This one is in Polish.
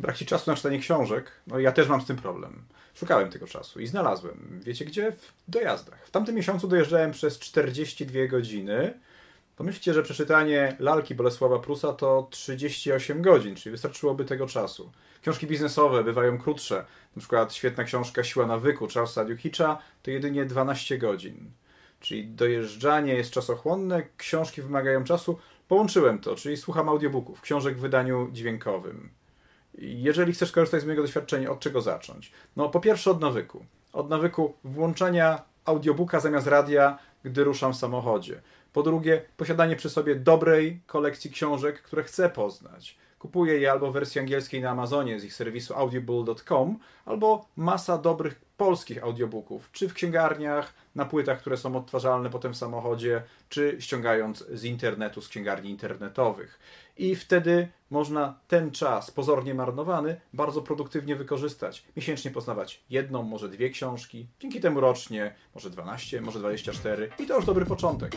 Brak ci czasu na czytanie książek, no ja też mam z tym problem. Szukałem tego czasu i znalazłem. Wiecie gdzie? W dojazdach. W tamtym miesiącu dojeżdżałem przez 42 godziny. Pomyślcie, że przeczytanie lalki Bolesława Prusa to 38 godzin, czyli wystarczyłoby tego czasu. Książki biznesowe bywają krótsze. Na przykład świetna książka Siła nawyku Charlesa Duhicha to jedynie 12 godzin. Czyli dojeżdżanie jest czasochłonne, książki wymagają czasu. Połączyłem to, czyli słucham audiobooków, książek w wydaniu dźwiękowym. Jeżeli chcesz korzystać z mojego doświadczenia, od czego zacząć? No, po pierwsze od nawyku. Od nawyku włączania audiobooka zamiast radia, gdy ruszam w samochodzie. Po drugie, posiadanie przy sobie dobrej kolekcji książek, które chcę poznać. Kupuję je albo w wersji angielskiej na Amazonie z ich serwisu audible.com, albo masa dobrych polskich audiobooków, czy w księgarniach, na płytach, które są odtwarzalne potem w samochodzie, czy ściągając z internetu, z księgarni internetowych. I wtedy można ten czas, pozornie marnowany, bardzo produktywnie wykorzystać. Miesięcznie poznawać jedną, może dwie książki, dzięki temu rocznie, może 12, może 24 i to już dobry początek.